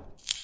you